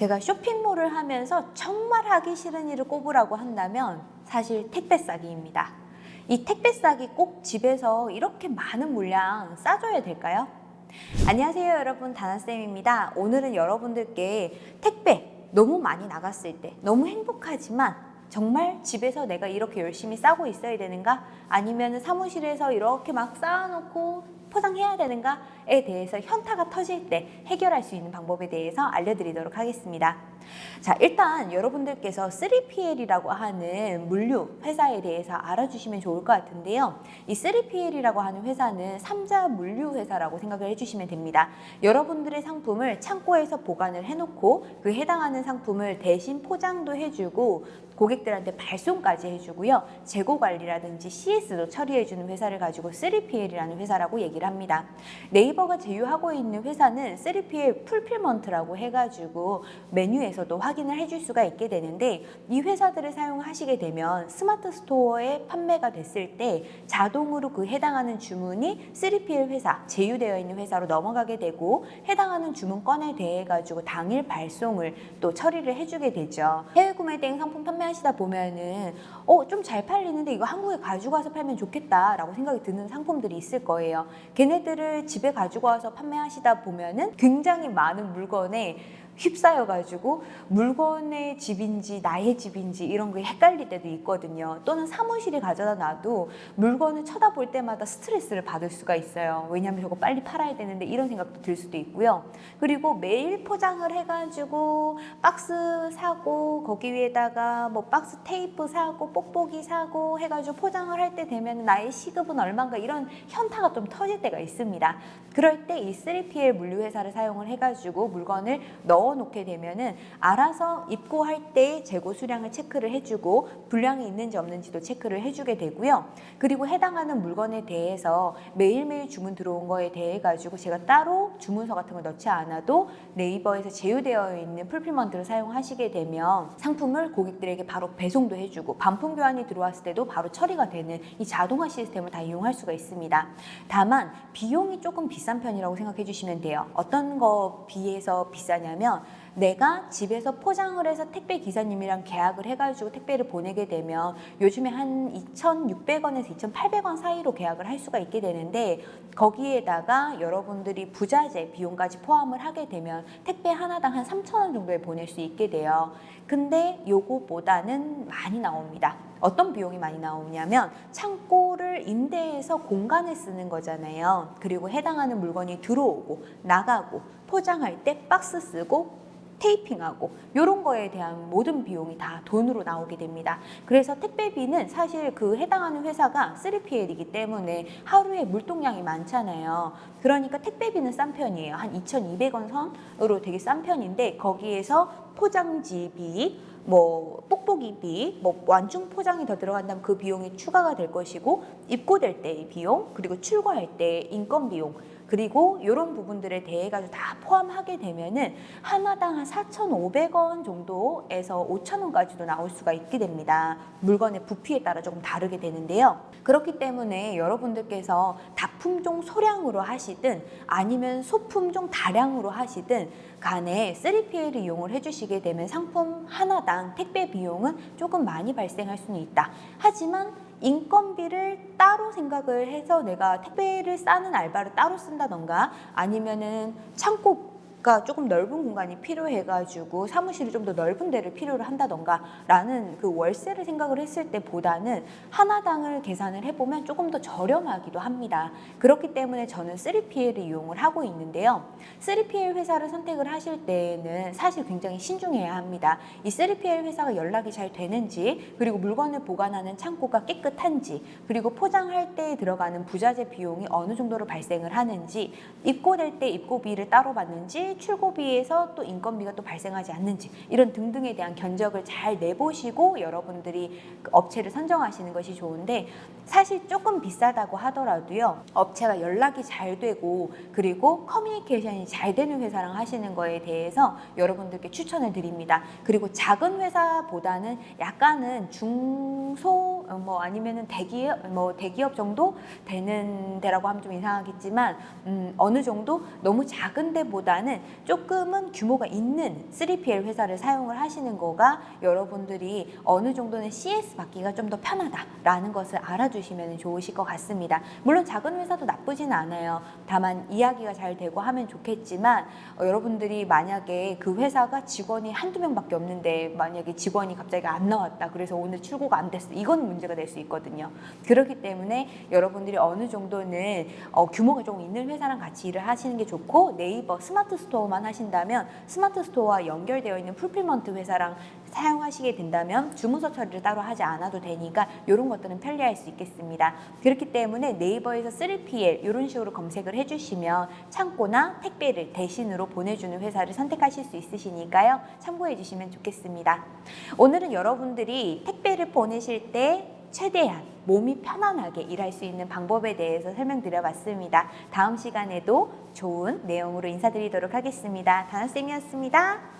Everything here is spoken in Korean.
제가 쇼핑몰을 하면서 정말 하기 싫은 일을 꼽으라고 한다면 사실 택배 싸기입니다. 이 택배 싸기 꼭 집에서 이렇게 많은 물량 싸줘야 될까요? 안녕하세요 여러분 다나쌤입니다. 오늘은 여러분들께 택배 너무 많이 나갔을 때 너무 행복하지만 정말 집에서 내가 이렇게 열심히 싸고 있어야 되는가? 아니면 사무실에서 이렇게 막 쌓아놓고 포장해야 되는가에 대해서 현타가 터질 때 해결할 수 있는 방법에 대해서 알려드리도록 하겠습니다. 자 일단 여러분들께서 3PL이라고 하는 물류 회사에 대해서 알아주시면 좋을 것 같은데요. 이 3PL이라고 하는 회사는 삼자 물류 회사라고 생각을 해주시면 됩니다. 여러분들의 상품을 창고에서 보관을 해놓고 그 해당하는 상품을 대신 포장도 해주고 고객들한테 발송까지 해주고요. 재고 관리라든지 CS도 처리해주는 회사를 가지고 3PL이라는 회사라고 얘기를 합니다. 네이버가 제휴하고 있는 회사는 3PL 풀필먼트라고 해가지고 메뉴에 서도 확인을 해줄 수가 있게 되는데 이 회사들을 사용하시게 되면 스마트 스토어에 판매가 됐을 때 자동으로 그 해당하는 주문이 3PL 회사, 제휴되어 있는 회사로 넘어가게 되고 해당하는 주문건에 대해 가지고 당일 발송을 또 처리를 해주게 되죠. 해외 구매 대행 상품 판매하시다 보면은 어 좀 잘 팔리는데 이거 한국에 가지고 와서 팔면 좋겠다라고 생각이 드는 상품들이 있을 거예요. 걔네들을 집에 가지고 와서 판매하시다 보면은 굉장히 많은 물건에 휩싸여가지고 물건의 집인지 나의 집인지 이런 게 헷갈릴 때도 있거든요. 또는 사무실에 가져다 놔도 물건을 쳐다볼 때마다 스트레스를 받을 수가 있어요. 왜냐하면 저거 빨리 팔아야 되는데 이런 생각도 들 수도 있고요. 그리고 매일 포장을 해가지고 박스 사고 거기 위에다가 뭐 박스 테이프 사고 뽁뽁이 사고 해가지고 포장을 할 때 되면 나의 시급은 얼마인가 이런 현타가 좀 터질 때가 있습니다. 그럴 때 이 3PL 물류회사를 사용을 해가지고 물건을 넣어 놓게 되면은 알아서 입고할 때 재고 수량을 체크를 해주고 불량이 있는지 없는지도 체크를 해주게 되고요. 그리고 해당하는 물건에 대해서 매일매일 주문 들어온 거에 대해 가지고 제가 따로 주문서 같은 걸 넣지 않아도 네이버에서 제휴되어 있는 풀필먼트를 사용하시게 되면 상품을 고객들에게 바로 배송도 해주고 반품 교환이 들어왔을 때도 바로 처리가 되는 이 자동화 시스템을 다 이용할 수가 있습니다. 다만 비용이 조금 비싼 편이라고 생각해 주시면 돼요. 어떤 거 비해서 비싸냐면 嗯 내가 집에서 포장을 해서 택배 기사님이랑 계약을 해가지고 택배를 보내게 되면 요즘에 한 2,600원에서 2,800원 사이로 계약을 할 수가 있게 되는데 거기에다가 여러분들이 부자재 비용까지 포함을 하게 되면 택배 하나당 한 3,000원 정도에 보낼 수 있게 돼요. 근데 요거보다는 많이 나옵니다. 어떤 비용이 많이 나오냐면 창고를 임대해서 공간을 쓰는 거잖아요. 그리고 해당하는 물건이 들어오고 나가고 포장할 때 박스 쓰고 테이핑하고 이런 거에 대한 모든 비용이 다 돈으로 나오게 됩니다. 그래서 택배비는 사실 그 해당하는 회사가 3PL이기 때문에 하루에 물동량이 많잖아요. 그러니까 택배비는 싼 편이에요. 한 2,200원 선으로 되게 싼 편인데 거기에서 포장지비, 뭐 뽁뽁이비, 뭐 완충 포장이 더 들어간다면 그 비용이 추가가 될 것이고 입고될 때의 비용, 그리고 출고할 때 인건 비용 그리고 이런 부분들에 대해 가지고 다 포함하게 되면은 하나당 한 4,500원 정도에서 5,000원까지도 나올 수가 있게 됩니다. 물건의 부피에 따라 조금 다르게 되는데요. 그렇기 때문에 여러분들께서 다품종 소량으로 하시든 아니면 소품종 다량으로 하시든 간에 3PL을 이용을 해주시게 되면 상품 하나당 택배 비용은 조금 많이 발생할 수는 있다. 하지만 인건비를 따로 생각을 해서 내가 택배를 싸는 알바를 따로 쓴다던가 아니면은 창고 가 조금 넓은 공간이 필요해가지고 사무실이 좀 더 넓은 데를 필요로 한다던가 라는 그 월세를 생각을 했을 때보다는 하나당을 계산을 해보면 조금 더 저렴하기도 합니다. 그렇기 때문에 저는 3PL을 이용을 하고 있는데요. 3PL 회사를 선택을 하실 때에는 사실 굉장히 신중해야 합니다. 이 3PL 회사가 연락이 잘 되는지 그리고 물건을 보관하는 창고가 깨끗한지 그리고 포장할 때 들어가는 부자재 비용이 어느 정도로 발생을 하는지 입고될 때 입고비를 따로 받는지 출고비에서 또 인건비가 또 발생하지 않는지 이런 등등에 대한 견적을 잘 내보시고 여러분들이 그 업체를 선정하시는 것이 좋은데 사실 조금 비싸다고 하더라도요. 업체가 연락이 잘 되고 그리고 커뮤니케이션이 잘 되는 회사랑 하시는 거에 대해서 여러분들께 추천을 드립니다. 그리고 작은 회사보다는 약간은 중소 뭐 아니면은 대기업 뭐 대기업 정도 되는 데라고 하면 좀 이상하겠지만 음, 어느 정도 너무 작은 데보다는 보다는 조금은 규모가 있는 3PL 회사를 사용을 하시는 거가 여러분들이 어느 정도는 CS 받기가 좀 더 편하다라는 것을 알아주시면 좋으실 것 같습니다. 물론 작은 회사도 나쁘진 않아요. 다만 이야기가 잘 되고 하면 좋겠지만 어, 여러분들이 만약에 그 회사가 직원이 한두 명밖에 없는데 만약에 직원이 갑자기 안 나왔다. 그래서 오늘 출고가 안 됐어. 이건 문제 가 될 수 있거든요. 그렇기 때문에 여러분들이 어느 정도는 어, 규모가 조금 있는 회사랑 같이 일을 하시는 게 좋고 네이버 스마트 스토어만 하신다면 스마트 스토어와 연결되어 있는 fulfillment 회사랑 사용하시게 된다면 주문서 처리를 따로 하지 않아도 되니까 이런 것들은 편리할 수 있겠습니다. 그렇기 때문에 네이버에서 3PL 이런 식으로 검색을 해주시면 창고나 택배를 대신으로 보내주는 회사를 선택하실 수 있으시니까요. 참고해 주시면 좋겠습니다. 오늘은 여러분들이 택배를 보내실 때 최대한 몸이 편안하게 일할 수 있는 방법에 대해서 설명드려 봤습니다. 다음 시간에도 좋은 내용으로 인사드리도록 하겠습니다. 다나쌤이었습니다.